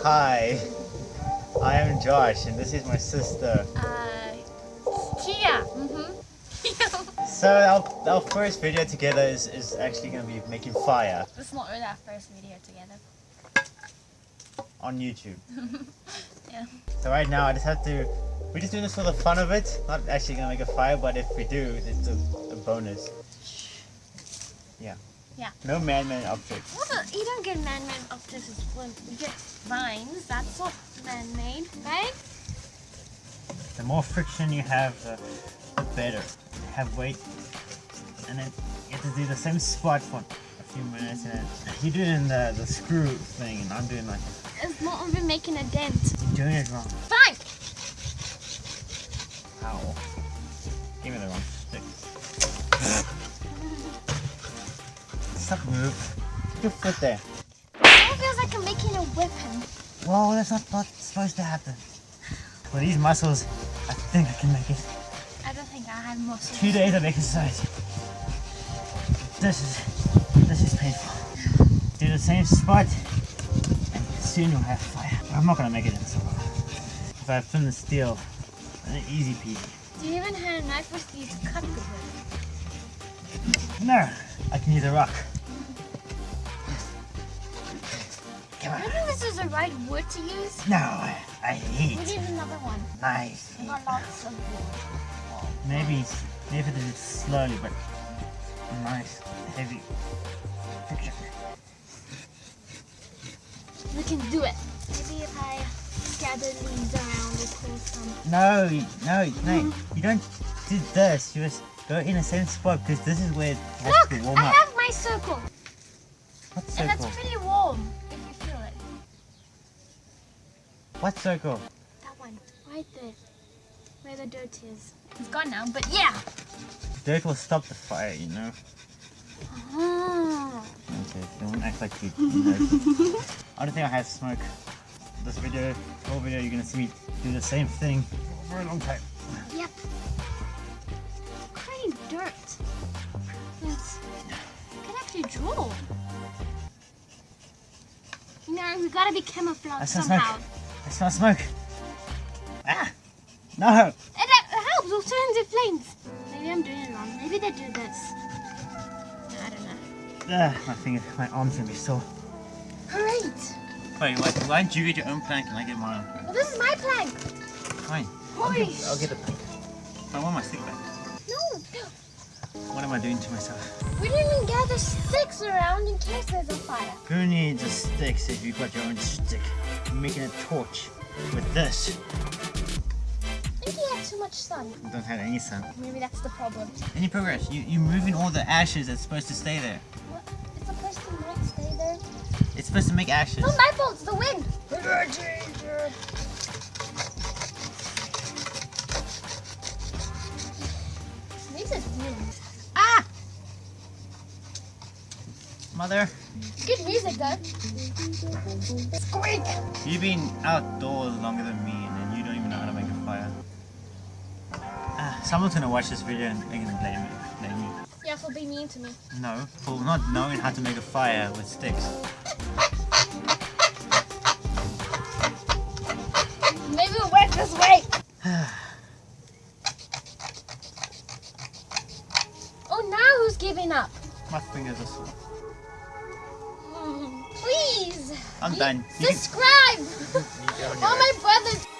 Hi, I am Josh, and this is my sister. Uh, Tia. Mm-hmm. So our, our first video together is, is actually going to be making fire this is not really our first video together. on YouTube. Yeah. So right now I just have to, we're just doing this for the fun of it. Not actually going to make a fire, but if we do, it's a, a bonus. Yeah. Yeah. No man-made object. What the- you don't get man-made objects when you get vines. That's not man-made, right? The more friction you have, the, the better. Have weight, and then you have to do the same spot for a few minutes, and you're doing the, the screw thing, and I'm doing like, It's not even making a dent. you're doing it wrong. Fine. Ow. Give me the wrong stick. Stop move. Put your foot there. It feels like I'm making a weapon. Whoa, that's not, not supposed to happen. With these muscles, I think I can make it. I don't think I have muscles. Two days of exercise. This is this is painful. Do the same spot, and soon you'll have fire. I'm not gonna make it in so long. If I thin the steel, then easy peasy. Do you even have a knife with you to cut the wood? No, I can use a rock. Come I on. know if this is the right wood to use. No, I hate. We need another one. Nice. I got lots of wood. Maybe, maybe do it slowly, but nice, heavy. Friction. We can do it. Maybe if I gather leaves around, it cause some. No, no, no. You don't do this. You just go in the same spot because this is where it has Look, to warm up. I have my circle, What circle? That one, right there, where the dirt is. It's gone now, but yeah. Dirt will stop the fire, you know. Ah. Okay, don't act like you know. I don't think I have smoke. This video, whole video, you're gonna see me do the same thing for a long time. Yep. Creating dirt. It's, I can actually draw. You know, we gotta be I camouflaged somehow. smoke. I smell smoke. Ah! No! And that helps, it'll turn into flames. Maybe I'm doing it wrong. Maybe they do this. I don't know. Ah, my finger, my arm's gonna be sore. Great! Wait, wait, why don't you get your own plank and I get mine? Well, this is my plank. Fine. I'll get, I'll get the plank. I want my stick back. What am I doing to myself? we didn't even gather sticks around in case there's a fire. Who needs a stick if you've got your own stick? You're making a torch with this. I think he had too much sun. You don't have any sun. Maybe that's the problem. Any progress? You, you're moving all the ashes that's supposed to stay there. What? It's supposed to not stay there. It's supposed to make ashes. No, my fault. It's the wind. Mother, Good music though. Squeak! you've been outdoors longer than me and then you don't even know how to make a fire. Ah, someone's gonna watch this video and they're gonna blame me. Blame me. Yeah, for being mean to me. No, for not knowing how to make a fire with sticks. Maybe it'll work this way. Oh, now who's giving up? My fingers are sore. Please. I'm done. Subscribe. All my brothers.